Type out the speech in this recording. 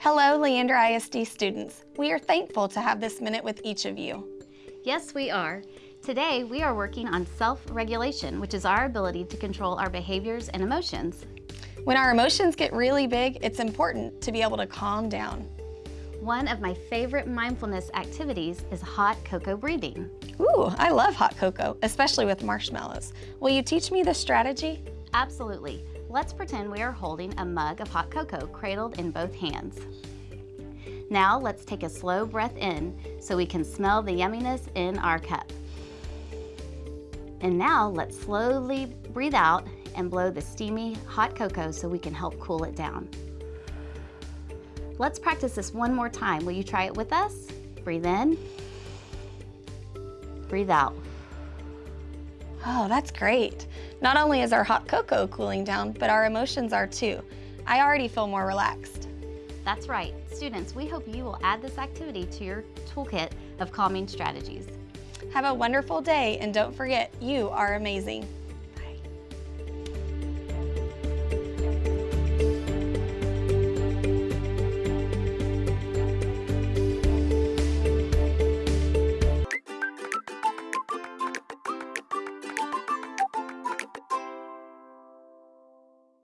Hello, Leander ISD students. We are thankful to have this minute with each of you. Yes, we are. Today, we are working on self-regulation, which is our ability to control our behaviors and emotions. When our emotions get really big, it's important to be able to calm down. One of my favorite mindfulness activities is hot cocoa breathing. Ooh, I love hot cocoa, especially with marshmallows. Will you teach me this strategy? Absolutely. Let's pretend we are holding a mug of hot cocoa cradled in both hands. Now let's take a slow breath in so we can smell the yumminess in our cup. And now let's slowly breathe out and blow the steamy hot cocoa so we can help cool it down. Let's practice this one more time. Will you try it with us? Breathe in, breathe out. Oh, that's great. Not only is our hot cocoa cooling down, but our emotions are too. I already feel more relaxed. That's right. Students, we hope you will add this activity to your toolkit of calming strategies. Have a wonderful day and don't forget, you are amazing.